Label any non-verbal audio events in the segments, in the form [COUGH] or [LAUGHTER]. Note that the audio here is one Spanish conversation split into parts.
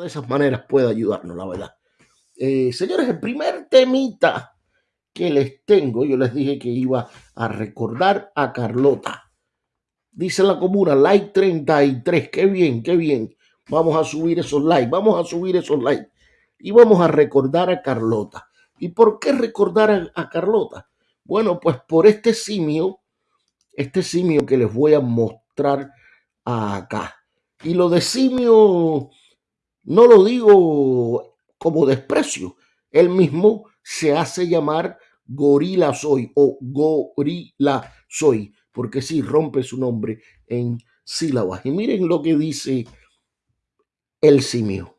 de esas maneras puede ayudarnos, la verdad. Eh, señores, el primer temita que les tengo, yo les dije que iba a recordar a Carlota. Dice la comuna, like 33, qué bien, qué bien. Vamos a subir esos likes, vamos a subir esos likes. Y vamos a recordar a Carlota. ¿Y por qué recordar a Carlota? Bueno, pues por este simio, este simio que les voy a mostrar acá. Y lo de simio no lo digo como desprecio. Él mismo se hace llamar gorila soy o gorila soy, porque sí rompe su nombre en sílabas. Y miren lo que dice el simio.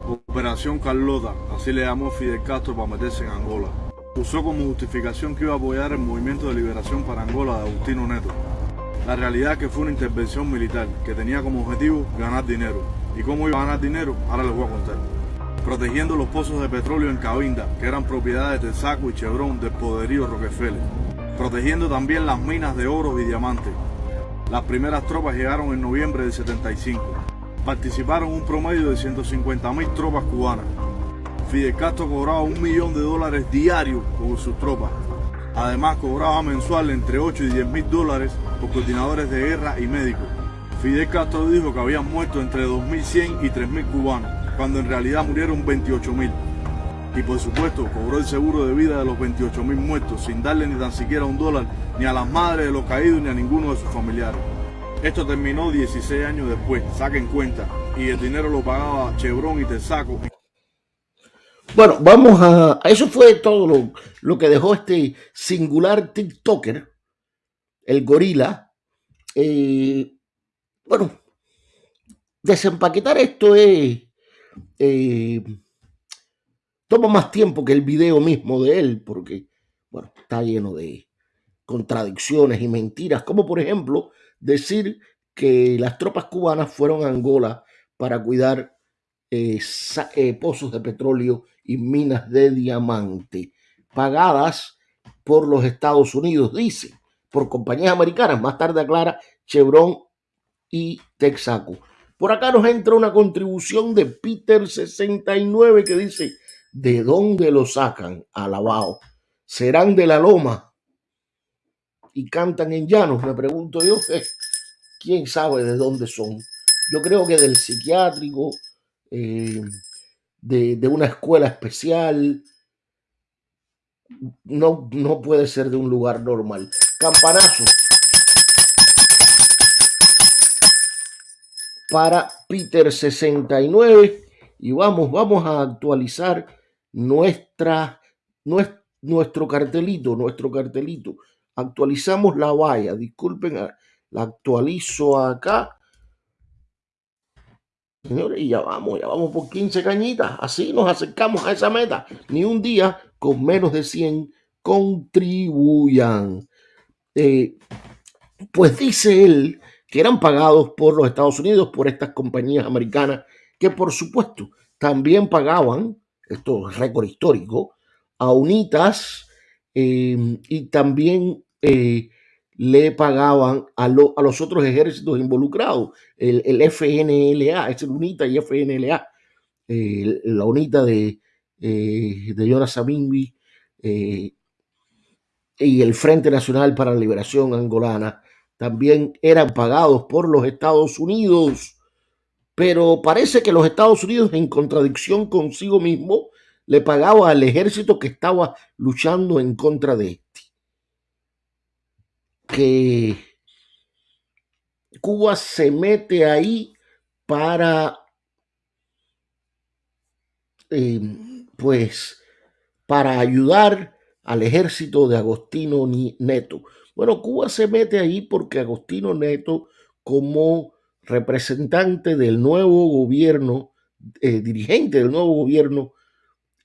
Operación Carlota, así le llamó Fidel Castro para meterse en Angola. Usó como justificación que iba a apoyar el movimiento de liberación para Angola de Agustino Neto. La realidad es que fue una intervención militar que tenía como objetivo ganar dinero. ¿Y cómo iba a ganar dinero? Ahora les voy a contar. Protegiendo los pozos de petróleo en Cabinda, que eran propiedades de Texaco y Chevron del poderío Rockefeller. Protegiendo también las minas de oro y diamantes. Las primeras tropas llegaron en noviembre del 75. Participaron un promedio de 150 mil tropas cubanas. Fidel Castro cobraba un millón de dólares diarios por sus tropas. Además cobraba mensual entre 8 y 10 mil dólares por coordinadores de guerra y médicos. Fidel Castro dijo que habían muerto entre 2.100 y 3.000 cubanos, cuando en realidad murieron 28.000. Y por supuesto cobró el seguro de vida de los 28.000 muertos sin darle ni tan siquiera un dólar ni a las madres de los caídos ni a ninguno de sus familiares. Esto terminó 16 años después, saquen cuenta, y el dinero lo pagaba Chevron y Texaco. Bueno, vamos a... Eso fue todo lo, lo que dejó este singular TikToker el gorila. Eh, bueno, desempaquetar esto es... Eh, toma más tiempo que el video mismo de él, porque, bueno, está lleno de contradicciones y mentiras, como por ejemplo decir que las tropas cubanas fueron a Angola para cuidar eh, pozos de petróleo y minas de diamante, pagadas por los Estados Unidos, dice por compañías americanas. Más tarde aclara Chevron y Texaco. Por acá nos entra una contribución de Peter69 que dice, ¿de dónde lo sacan? Alabado. ¿Serán de la loma? Y cantan en llanos, me pregunto yo. [LAUGHS] ¿Quién sabe de dónde son? Yo creo que del psiquiátrico, eh, de, de, una escuela especial. No, no puede ser de un lugar normal. Campanazo. Para Peter 69. Y vamos, vamos a actualizar nuestra, nuestro cartelito, nuestro cartelito. Actualizamos la valla. Disculpen, la actualizo acá. Señores, y ya vamos, ya vamos por 15 cañitas. Así nos acercamos a esa meta. Ni un día con menos de 100 contribuyan. Eh, pues dice él que eran pagados por los Estados Unidos, por estas compañías americanas, que por supuesto también pagaban, esto es récord histórico, a UNITAS eh, y también eh, le pagaban a, los otros ejércitos involucrados, el, FNLA, es el UNITA y FNLA, la UNITA de, de Jonas y el Frente Nacional para la Liberación Angolana también eran pagados por los Estados Unidos. Pero parece que los Estados Unidos, en contradicción consigo mismo, le pagaba al ejército que estaba luchando en contra de este. Que Cuba se mete ahí para, eh, pues, para ayudar al ejército de Agostino Neto. Bueno, Cuba se mete ahí porque Agostino Neto, como representante del nuevo gobierno, eh, dirigente del nuevo gobierno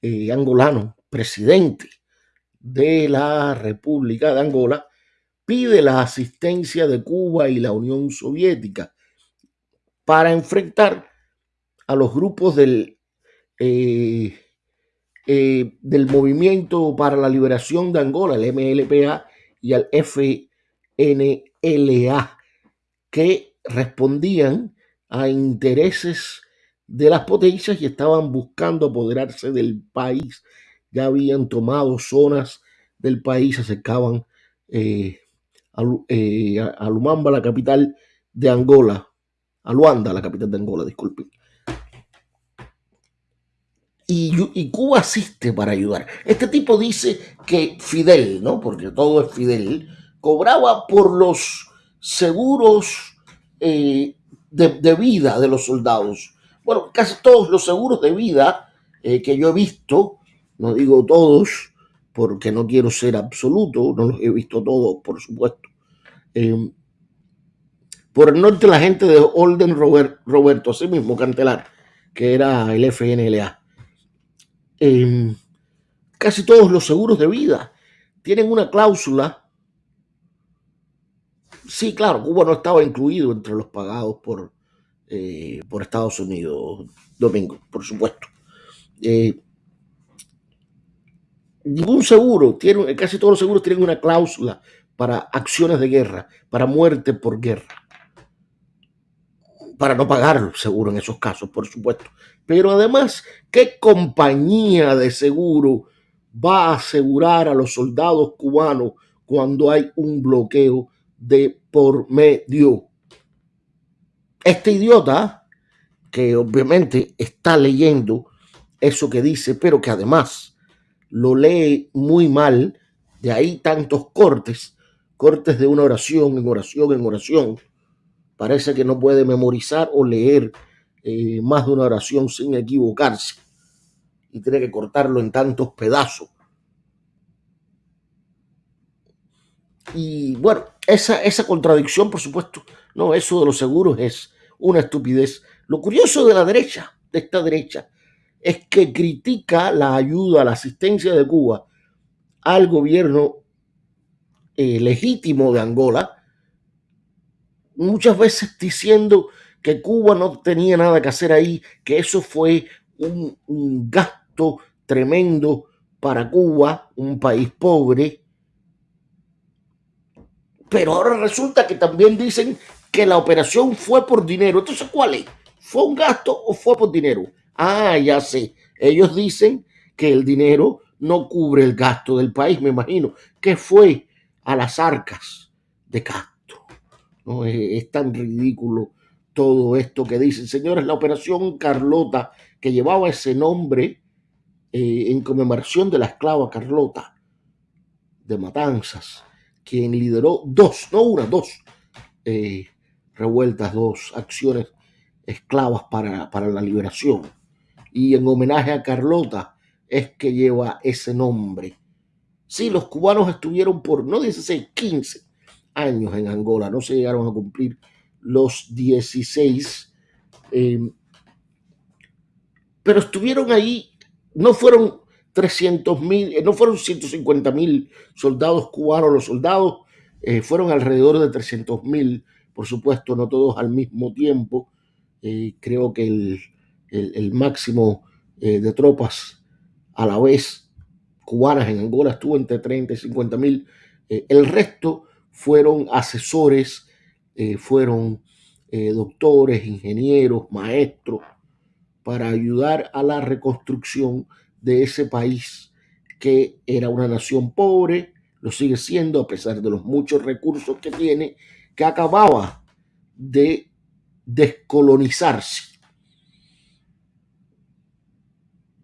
eh, angolano, presidente de la República de Angola, pide la asistencia de Cuba y la Unión Soviética para enfrentar a los grupos del eh, del Movimiento para la Liberación de Angola, el MLPA, y al FNLA, que respondían a intereses de las potencias y estaban buscando apoderarse del país. Ya habían tomado zonas del país, se acercaban eh, a, eh, a Lumamba, la capital de Angola, a Luanda, la capital de Angola, disculpen. Y, y, Cuba asiste para ayudar. Este tipo dice que Fidel, ¿no? Porque todo es Fidel, cobraba por los seguros eh, de, vida de los soldados. Bueno, casi todos los seguros de vida eh, que yo he visto, no digo todos, porque no quiero ser absoluto, no los he visto todos, por supuesto. Eh, por el norte, la gente de Olden Robert, Roberto, así mismo, Cantelar, que era el FNLA casi todos los seguros de vida tienen una cláusula. Sí, claro, Cuba no estaba incluido entre los pagados por, eh, por Estados Unidos, Domingo, por supuesto. Eh, ningún seguro, tiene, casi todos los seguros tienen una cláusula para acciones de guerra, para muerte por guerra. Para no pagar seguro en esos casos, por supuesto. Pero además, ¿qué compañía de seguro va a asegurar a los soldados cubanos cuando hay un bloqueo de por medio? Este idiota, que obviamente está leyendo eso que dice, pero que además lo lee muy mal, de ahí tantos cortes, cortes de una oración en oración en oración, parece que no puede memorizar o leer eh, más de una oración sin equivocarse y tiene que cortarlo en tantos pedazos. Y bueno, esa, esa contradicción, por supuesto, no, eso de los seguros es una estupidez. Lo curioso de la derecha, de esta derecha, es que critica la ayuda, la asistencia de Cuba al gobierno eh, legítimo de Angola, muchas veces diciendo que Cuba no tenía nada que hacer ahí, que eso fue un, un gasto tremendo para Cuba, un país pobre. Pero ahora resulta que también dicen que la operación fue por dinero. Entonces, ¿cuál es? ¿Fue un gasto o fue por dinero? Ah, ya sé. Ellos dicen que el dinero no cubre el gasto del país, me imagino, que fue a las arcas de Castro. Es, es tan ridículo todo esto que dicen. Señores, la operación Carlota, que llevaba ese nombre eh, en conmemoración de la esclava Carlota de Matanzas, quien lideró dos, no una, dos eh, revueltas, dos acciones esclavas para, para la liberación. Y en homenaje a Carlota es que lleva ese nombre. Sí, los cubanos estuvieron por, no 16, 15 años en Angola, no se llegaron a cumplir los 16, eh, pero estuvieron ahí, no fueron 300 mil, no fueron 150 mil soldados cubanos, los soldados eh, fueron alrededor de 300 mil, por supuesto, no todos al mismo tiempo, eh, creo que el, el, máximo eh, de tropas a la vez cubanas en Angola estuvo entre 30 y 50 mil, el resto fueron asesores, eh, fueron eh, doctores, ingenieros, maestros, para ayudar a la reconstrucción de ese país que era una nación pobre, lo sigue siendo a pesar de los muchos recursos que tiene, que acababa de descolonizarse.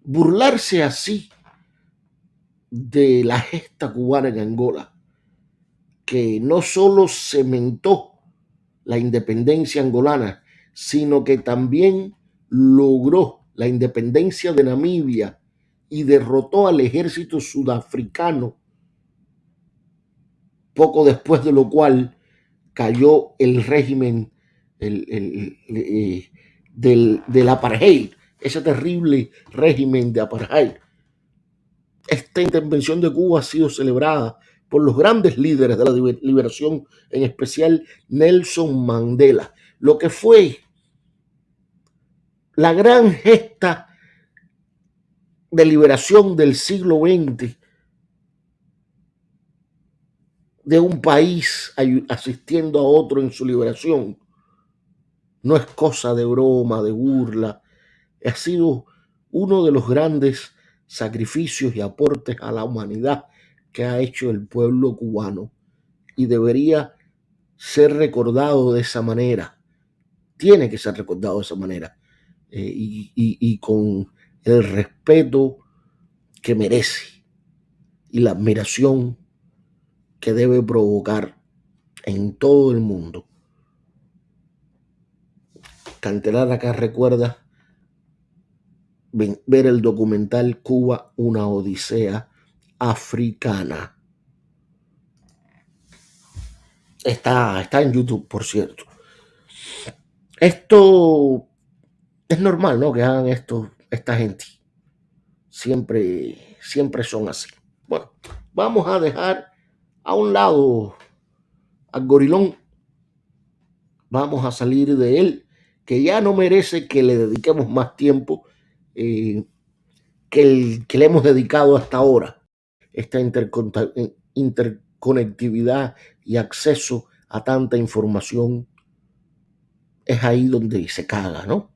Burlarse así de la gesta cubana en Angola, que no solo cementó la independencia angolana, sino que también logró la independencia de Namibia y derrotó al ejército sudafricano, poco después de lo cual cayó el régimen el, el, eh, del, del apartheid, ese terrible régimen de apartheid. Esta intervención de Cuba ha sido celebrada por los grandes líderes de la liberación, en especial Nelson Mandela, lo que fue la gran gesta de liberación del siglo XX de un país asistiendo a otro en su liberación. No es cosa de broma, de burla, ha sido uno de los grandes sacrificios y aportes a la humanidad que ha hecho el pueblo cubano y debería ser recordado de esa manera. Tiene que ser recordado de esa manera eh, y, y con el respeto que merece y la admiración que debe provocar en todo el mundo. Cantelar acá recuerda ver el documental Cuba, una odisea africana. Está, está en YouTube, por cierto. Esto es normal, ¿no? Que hagan esto esta gente. Siempre, siempre son así. Bueno, vamos a dejar a un lado al gorilón. Vamos a salir de él, que ya no merece que le dediquemos más tiempo eh, que, el, que le hemos dedicado hasta ahora. Esta interconectividad y acceso a tanta información es ahí donde se caga, ¿no?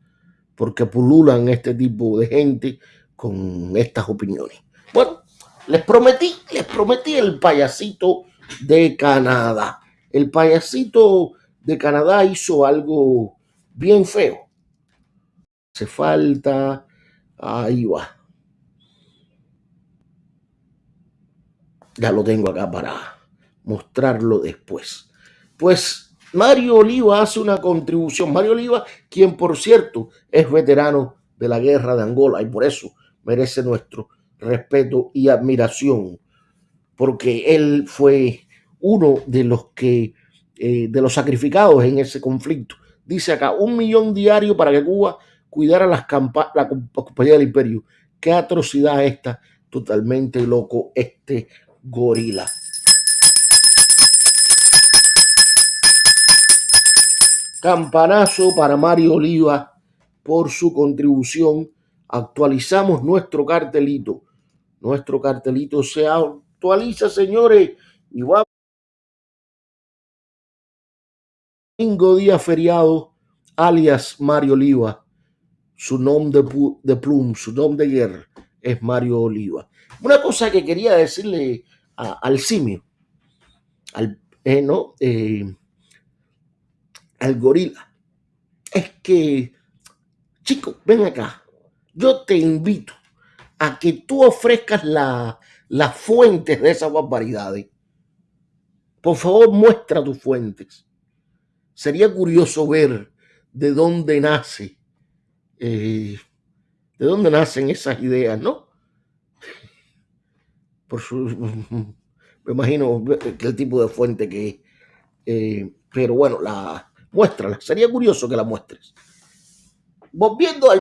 Porque pululan este tipo de gente con estas opiniones. Bueno, les prometí, les prometí el payasito de Canadá. El payasito de Canadá hizo algo bien feo. Hace falta, ahí va. Ya lo tengo acá para mostrarlo después. Pues Mario Oliva hace una contribución. Mario Oliva, quien por cierto es veterano de la guerra de Angola y por eso merece nuestro respeto y admiración, porque él fue uno de los que, eh, de los sacrificados en ese conflicto. Dice acá, un millón diario para que Cuba cuidara las la compañía del imperio. Qué atrocidad esta, totalmente loco este gorila. Campanazo para Mario Oliva por su contribución. Actualizamos nuestro cartelito. Nuestro cartelito se actualiza, señores. Y va. Domingo día feriado, alias Mario Oliva. Su nombre de, plum, su nombre de guerra es Mario Oliva. Una cosa que quería decirle al simio, al, eh, ¿no? Eh, al gorila, es que, chico, ven acá, yo te invito a que tú ofrezcas las fuentes de esas barbaridades. Por favor, muestra tus fuentes. Sería curioso ver de dónde nace, eh, de dónde nacen esas ideas, ¿no? Por su, [LAUGHS] me imagino el tipo de fuente que eh, pero bueno, la muéstrala. Sería curioso que la muestres. Volviendo al